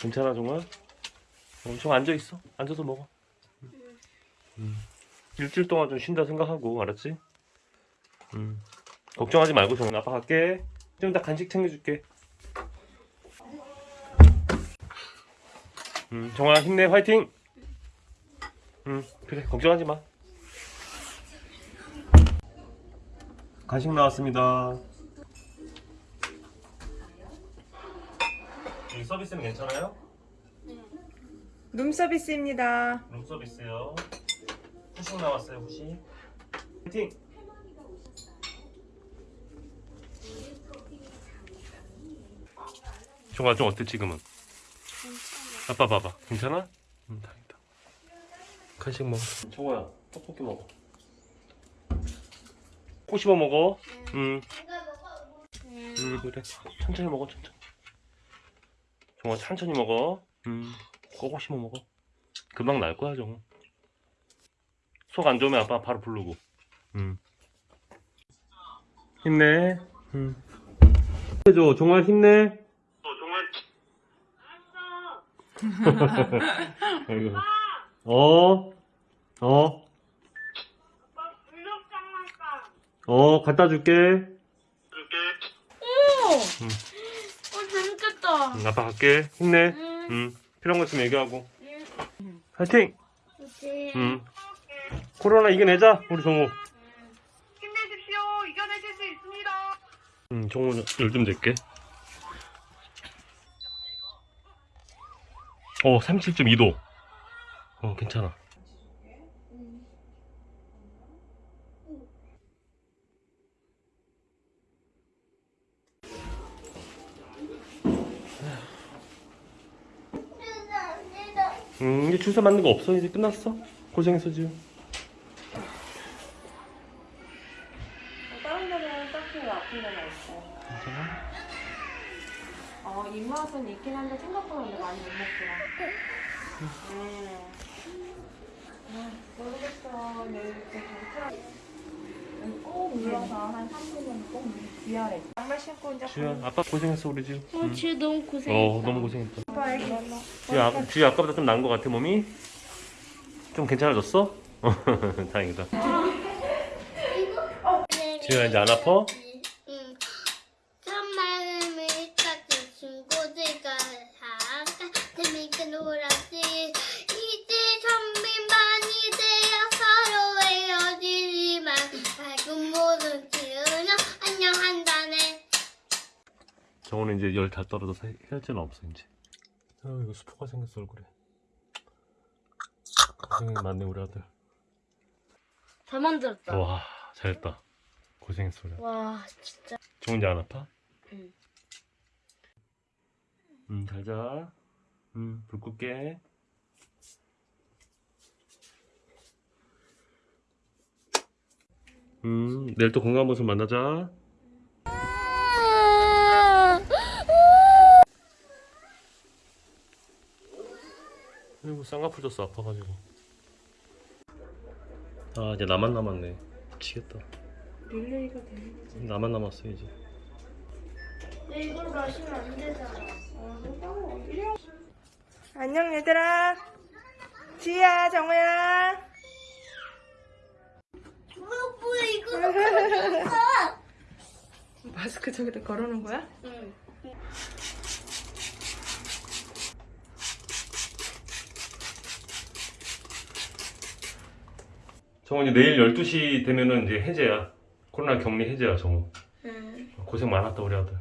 괜찮아 종아? 어, 좀 앉아 있어. 앉아서 먹어. 음. 일주일 동안 좀 쉰다 생각하고 알았지? 음. 걱정하지 말고 종아 아빠 갈게. 좀 이따 간식 챙겨줄게. 음, 정아 힘내 화이팅. 음 그래 걱정하지 마. 간식 나왔습니다. 여기 서비스는 괜찮아요? 룸 서비스입니다. 룸 서비스요. 후식 나왔어요 후식. 화이팅. 종아 좀 어때 지금은? 아빠 봐봐 괜찮아? 응 다행이다. 간식 먹어. 종아야 떡볶이 먹어. 코 씹어 먹어. 응. 응 그래 천천히 먹어 천천히. 종아 천천히 먹어. 음, 꼬고 씹어 먹어. 금방 날 거야, 정. 속안 좋으면 아빠 바로 부르고. 음. 힘내. 음. 해줘, 정말 힘내. 어, 정말. 아이고. 어, 어, 어, 갖다 줄게. 오! 어, 재밌겠다. 응, 아빠 갈게. 힘내. 응. 음, 필요한 거 있으면 얘기하고. 파이팅! 그치. 음. 코로나 이겨내자, 우리 정우. 힘내십시오. 이겨내실 수 있습니다. 음, 정우 열좀 낼게. 어, 37.2도. 어, 괜찮아. 음, 이제 주사 맞는 거 없어. 이제 끝났어. 고생했어, 지금. 다른 데는 딱히 아픈 데가 있어요. 괜찮아? 어, 입맛은 있긴 한데 생각보다 근데 많이 못 먹더라. 음. 아, 모르겠어. 내일 이렇게 괜찮아. 꼭 눌러서 한 3분은 꼭 위아래. 양말 신고 이제 주야, 아빠 고생했어, 우리 지금. 어, 음. 쟤 너무 고생했다. 어, 너무 고생했다. 아빠 애기. 주야, 아, 주야 아까보다 좀 나은 것 같아, 몸이? 좀 괜찮아졌어? 다행이다. 지우야, 이제 안 아파? 응. 친구들과 재밌게 놀았지. 이제 선배만이 되어 서로 헤어지지만 밝은 모든 지은은 안녕한다네. 정원은 이제 열다 떨어져서 헤- 헤어지는 없어, 이제. 아, 이거 수포가 생겼어, 얼굴에. 고생 많네, 우리 아들. 잘 만들었다. 와, 잘했다. 고생했어, 우리 아들. 와, 진짜. 정원 이제 안 아파? 응. 응, 잘 자. 응, 불 끌게. 음, 내일 또 건강한 모습 만나자. 아이고, 쌍꺼풀 졌어, 아파가지고. 아, 이제 나만 남았네. 미치겠다. 릴레이가 되는 거지. 나만 남았어, 이제. 이걸 마시면 안 되잖아. 안녕 얘들아. 지야, 정우야. 뭐야, 뭐야, 이거. 마스크 저기다 걸어놓은 거야? 응. 정우 이제 내일 12시 되면은 이제 해제야. 코로나 격리 해제야, 정우. 응. 고생 많았다, 우리 아들.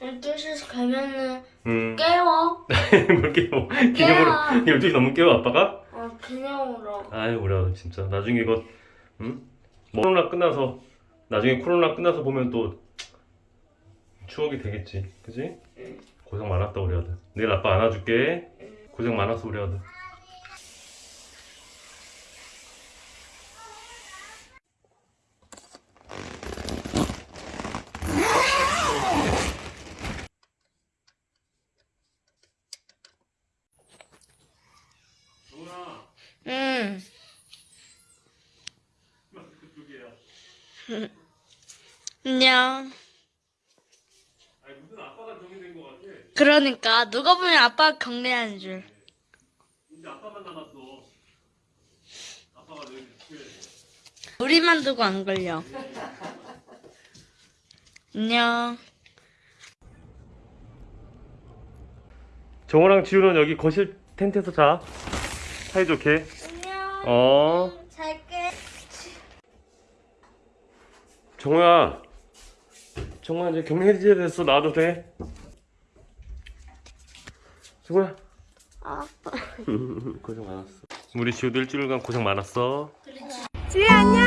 12시에서 가면은 음. 깨워. 뭘 깨워. 기념으로 12시 넘으면 깨워, 아빠가? 어, 기념으로. 아유, 우리 아들 진짜. 나중에 이거, 응? 뭐 코로나 끝나서, 나중에 코로나 끝나서 보면 또 추억이 되겠지. 그지? 고생 많았다, 우리 아들. 내일 아빠 안아줄게. 고생 많았어, 우리 아들. 응. 안녕. 아니, 무슨 아빠가 정이 된것 같아. 그러니까 누가 보면 아빠 경례하는 줄. 이제 아빠만 남았어. 아빠가 늘 우리만 두고 안 걸려. 안녕. 정호랑 지우는 여기 거실 텐트에서 자. 사이좋게. 안녕. 어. 잘게. 정호야. 정호야 이제 격리해제 됐어. 나와도 돼. 정호야. 아빠. 고생 많았어. 우리 지우도 일주일간 고생 많았어. 지우 안녕.